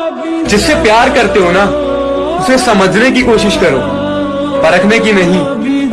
जिससे प्यार करते हो ना उसे समझने की कोशिश करो परखने की नहीं।